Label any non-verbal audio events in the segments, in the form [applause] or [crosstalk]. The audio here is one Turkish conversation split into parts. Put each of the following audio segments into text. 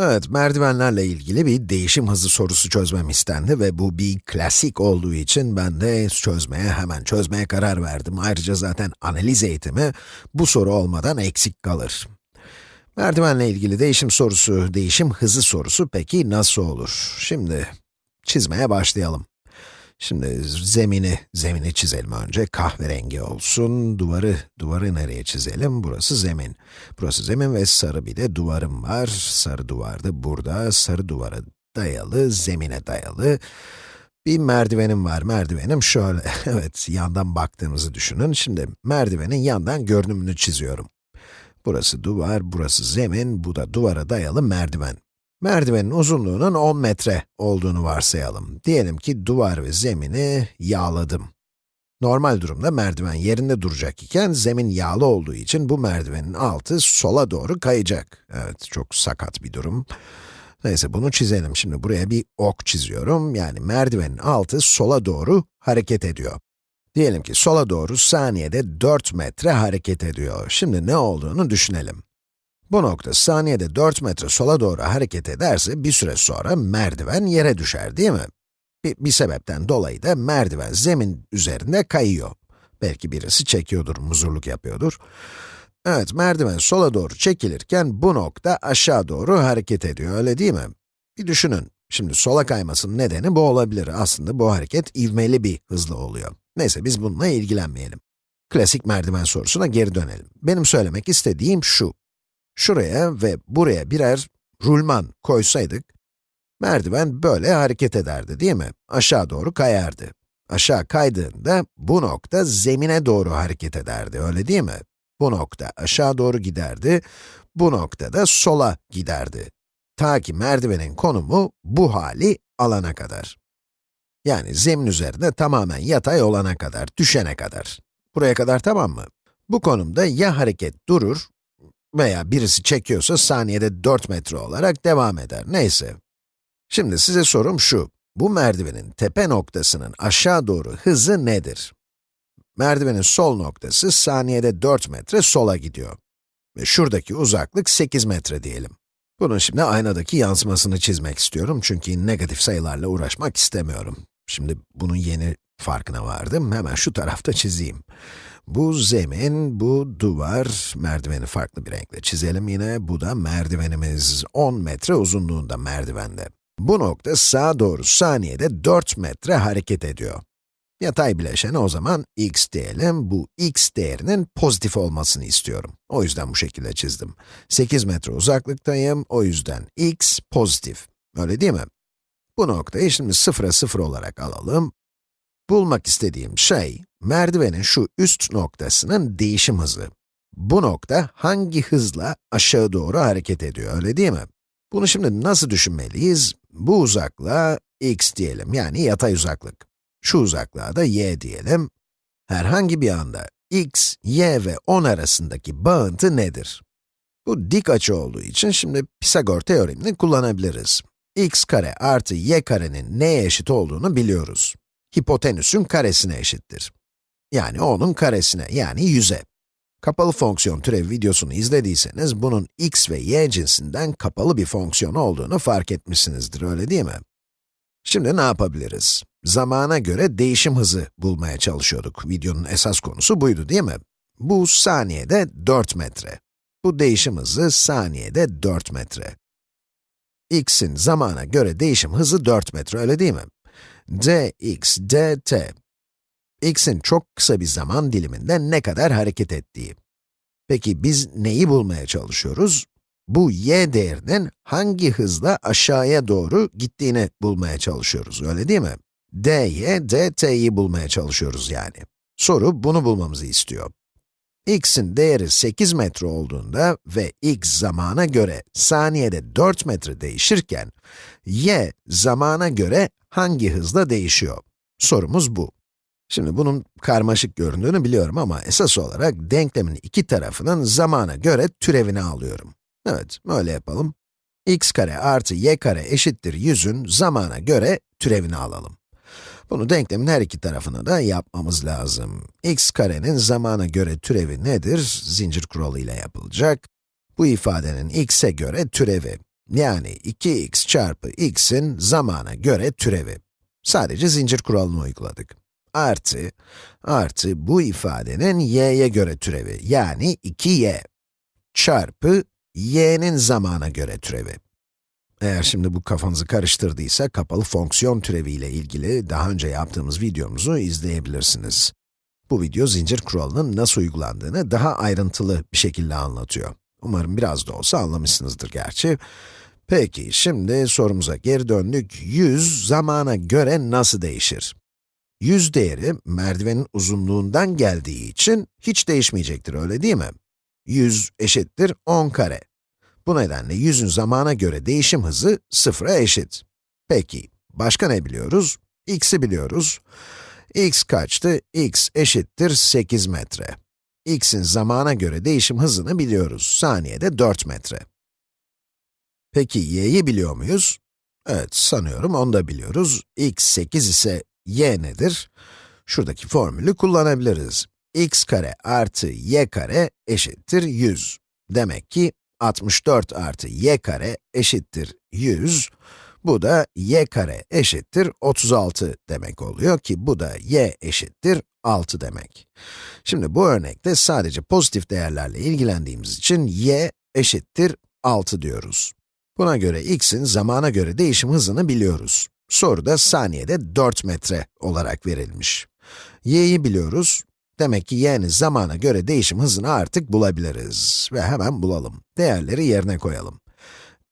Evet, merdivenlerle ilgili bir değişim hızı sorusu çözmem istendi ve bu bir klasik olduğu için ben de çözmeye, hemen çözmeye karar verdim. Ayrıca zaten analiz eğitimi bu soru olmadan eksik kalır. Merdivenle ilgili değişim sorusu, değişim hızı sorusu peki nasıl olur? Şimdi çizmeye başlayalım. Şimdi zemini, zemini çizelim önce. Kahverengi olsun. Duvarı, duvarı nereye çizelim? Burası zemin. Burası zemin ve sarı bir de duvarım var. Sarı duvar da burada. Sarı duvara dayalı, zemine dayalı. Bir merdivenim var. Merdivenim şöyle. [laughs] evet, yandan baktığımızı düşünün. Şimdi merdivenin yandan görünümünü çiziyorum. Burası duvar, burası zemin, bu da duvara dayalı merdiven. Merdivenin uzunluğunun 10 metre olduğunu varsayalım. Diyelim ki duvar ve zemini yağladım. Normal durumda merdiven yerinde duracak iken zemin yağlı olduğu için bu merdivenin altı sola doğru kayacak. Evet, çok sakat bir durum. Neyse bunu çizelim. Şimdi buraya bir ok çiziyorum. Yani merdivenin altı sola doğru hareket ediyor. Diyelim ki sola doğru saniyede 4 metre hareket ediyor. Şimdi ne olduğunu düşünelim. Bu nokta saniyede 4 metre sola doğru hareket ederse bir süre sonra merdiven yere düşer değil mi? Bir, bir sebepten dolayı da merdiven zemin üzerinde kayıyor. Belki birisi çekiyordur, muzurluk yapıyordur. Evet, merdiven sola doğru çekilirken bu nokta aşağı doğru hareket ediyor, öyle değil mi? Bir düşünün. Şimdi sola kaymasının nedeni bu olabilir. Aslında bu hareket ivmeli bir hızla oluyor. Neyse, biz bununla ilgilenmeyelim. Klasik merdiven sorusuna geri dönelim. Benim söylemek istediğim şu. Şuraya ve buraya birer rulman koysaydık, merdiven böyle hareket ederdi değil mi? Aşağı doğru kayardı. Aşağı kaydığında bu nokta zemine doğru hareket ederdi, öyle değil mi? Bu nokta aşağı doğru giderdi, bu nokta da sola giderdi. Ta ki merdivenin konumu bu hali alana kadar. Yani zemin üzerinde tamamen yatay olana kadar, düşene kadar. Buraya kadar tamam mı? Bu konumda ya hareket durur veya birisi çekiyorsa saniyede 4 metre olarak devam eder, neyse. Şimdi size sorum şu, bu merdivenin tepe noktasının aşağı doğru hızı nedir? Merdivenin sol noktası saniyede 4 metre sola gidiyor. Ve şuradaki uzaklık 8 metre diyelim. Bunun şimdi aynadaki yansımasını çizmek istiyorum çünkü negatif sayılarla uğraşmak istemiyorum. Şimdi bunun yeni farkına vardım, hemen şu tarafta çizeyim. Bu zemin, bu duvar, merdiveni farklı bir renkle çizelim yine. Bu da merdivenimiz, 10 metre uzunluğunda merdivende. Bu nokta sağa doğru saniyede 4 metre hareket ediyor. Yatay bileşene o zaman x diyelim, bu x değerinin pozitif olmasını istiyorum. O yüzden bu şekilde çizdim. 8 metre uzaklıktayım, o yüzden x pozitif. Öyle değil mi? Bu noktayı şimdi sıfıra sıfır olarak alalım. Bulmak istediğim şey, merdivenin şu üst noktasının değişim hızı. Bu nokta hangi hızla aşağı doğru hareket ediyor, öyle değil mi? Bunu şimdi nasıl düşünmeliyiz? Bu uzaklığa x diyelim, yani yatay uzaklık. Şu uzaklığa da y diyelim. Herhangi bir anda x, y ve 10 arasındaki bağıntı nedir? Bu dik açı olduğu için şimdi Pisagor teoremini kullanabiliriz. x kare artı y karenin neye eşit olduğunu biliyoruz hipotenüsün karesine eşittir. Yani onun karesine, yani 100'e. Kapalı fonksiyon türevi videosunu izlediyseniz, bunun x ve y cinsinden kapalı bir fonksiyon olduğunu fark etmişsinizdir, öyle değil mi? Şimdi ne yapabiliriz? Zamana göre değişim hızı bulmaya çalışıyorduk. Videonun esas konusu buydu değil mi? Bu saniyede 4 metre. Bu değişim hızı saniyede 4 metre. x'in zamana göre değişim hızı 4 metre, öyle değil mi? dx dt. X'in çok kısa bir zaman diliminde ne kadar hareket ettiği. Peki biz neyi bulmaya çalışıyoruz? Bu y değerinin hangi hızla aşağıya doğru gittiğini bulmaya çalışıyoruz, öyle değil mi? dy, dt'yi bulmaya çalışıyoruz yani. Soru bunu bulmamızı istiyor. x'in değeri 8 metre olduğunda ve x zamana göre saniyede 4 metre değişirken, y zamana göre hangi hızla değişiyor? Sorumuz bu. Şimdi bunun karmaşık göründüğünü biliyorum ama esas olarak denklemin iki tarafının zamana göre türevini alıyorum. Evet, öyle yapalım. x kare artı y kare eşittir 100'ün zamana göre türevini alalım. Bunu denklemin her iki tarafına da yapmamız lazım. x karenin zamana göre türevi nedir? Zincir kuralı ile yapılacak. Bu ifadenin x'e göre türevi. Yani 2x çarpı x'in zamana göre türevi. Sadece zincir kuralını uyguladık. Artı, artı bu ifadenin y'ye göre türevi, yani 2y çarpı y'nin zamana göre türevi. Eğer şimdi bu kafanızı karıştırdıysa, kapalı fonksiyon türevi ile ilgili daha önce yaptığımız videomuzu izleyebilirsiniz. Bu video zincir kuralının nasıl uygulandığını daha ayrıntılı bir şekilde anlatıyor. Umarım biraz da olsa anlamışsınızdır gerçi. Peki, şimdi sorumuza geri döndük. 100 zamana göre nasıl değişir? 100 değeri merdivenin uzunluğundan geldiği için hiç değişmeyecektir, öyle değil mi? 100 eşittir 10 kare. Bu nedenle 100'ün zamana göre değişim hızı sıfıra eşit. Peki, başka ne biliyoruz? x'i biliyoruz. x kaçtı? x eşittir 8 metre. x'in zamana göre değişim hızını biliyoruz. Saniyede 4 metre. Peki y'yi biliyor muyuz? Evet, sanıyorum onu da biliyoruz. x 8 ise y nedir? Şuradaki formülü kullanabiliriz. x kare artı y kare eşittir 100. Demek ki 64 artı y kare eşittir 100. Bu da y kare eşittir 36 demek oluyor ki bu da y eşittir 6 demek. Şimdi bu örnekte sadece pozitif değerlerle ilgilendiğimiz için y eşittir 6 diyoruz. Buna göre x'in zamana göre değişim hızını biliyoruz. Soruda saniyede 4 metre olarak verilmiş. y'yi biliyoruz. Demek ki y'nin zamana göre değişim hızını artık bulabiliriz. Ve hemen bulalım. Değerleri yerine koyalım.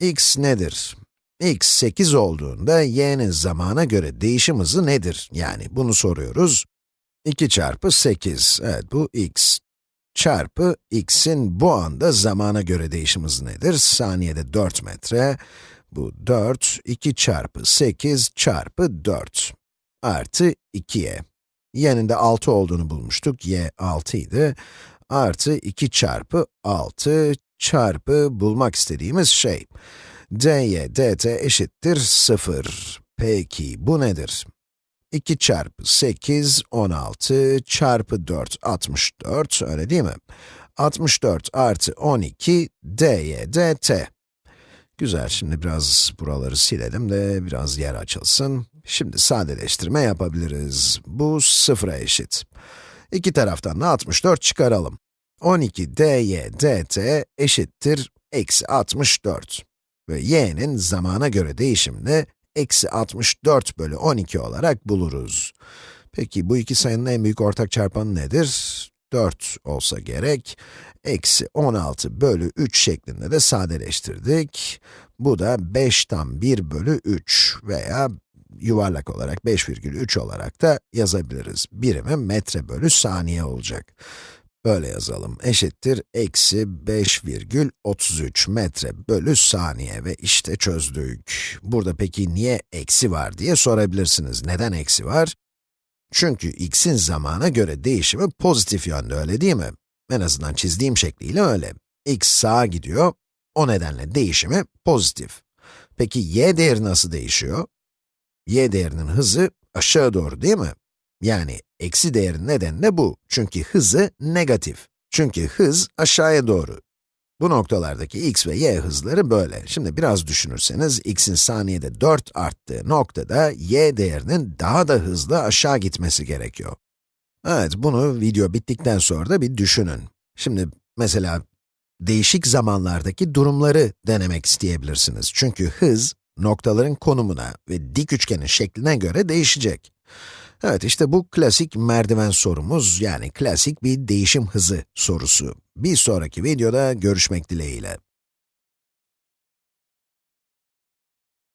x nedir? x 8 olduğunda y'nin zamana göre değişim hızı nedir? Yani bunu soruyoruz. 2 çarpı 8, evet bu x çarpı x'in bu anda zamana göre değişim hızı nedir? Saniyede 4 metre. Bu 4, 2 çarpı 8 çarpı 4 artı 2y. Y'nin de 6 olduğunu bulmuştuk, y 6 idi. Artı 2 çarpı 6 çarpı bulmak istediğimiz şey. dy dt eşittir 0. Peki, bu nedir? 2 çarpı 8, 16 çarpı 4, 64, öyle değil mi? 64 artı 12, dy dt. Güzel, şimdi biraz buraları silelim de biraz yer açılsın. Şimdi sadeleştirme yapabiliriz. Bu sıfıra eşit. İki taraftan da 64 çıkaralım. 12 dy dt eşittir eksi 64. Ve y'nin zamana göre değişimini eksi 64 bölü 12 olarak buluruz. Peki bu iki sayının en büyük ortak çarpanı nedir? 4 olsa gerek. Eksi 16 bölü 3 şeklinde de sadeleştirdik. Bu da 5 tam 1 bölü 3 veya yuvarlak olarak 5,3 olarak da yazabiliriz. Birimi metre bölü saniye olacak. Böyle yazalım, eşittir eksi 5,33 metre bölü saniye ve işte çözdük. Burada peki niye eksi var diye sorabilirsiniz. Neden eksi var? Çünkü x'in zamana göre değişimi pozitif yönde, öyle değil mi? En azından çizdiğim şekliyle öyle. x sağa gidiyor, o nedenle değişimi pozitif. Peki y değeri nasıl değişiyor? y değerinin hızı aşağı doğru değil mi? Yani eksi değerin nedeni de bu. Çünkü hızı negatif. Çünkü hız aşağıya doğru. Bu noktalardaki x ve y hızları böyle. Şimdi biraz düşünürseniz, x'in saniyede 4 arttığı noktada y değerinin daha da hızlı aşağı gitmesi gerekiyor. Evet, bunu video bittikten sonra da bir düşünün. Şimdi mesela değişik zamanlardaki durumları denemek isteyebilirsiniz. Çünkü hız, noktaların konumuna ve dik üçgenin şekline göre değişecek. Evet, işte bu klasik merdiven sorumuz, yani klasik bir değişim hızı sorusu. Bir sonraki videoda görüşmek dileğiyle.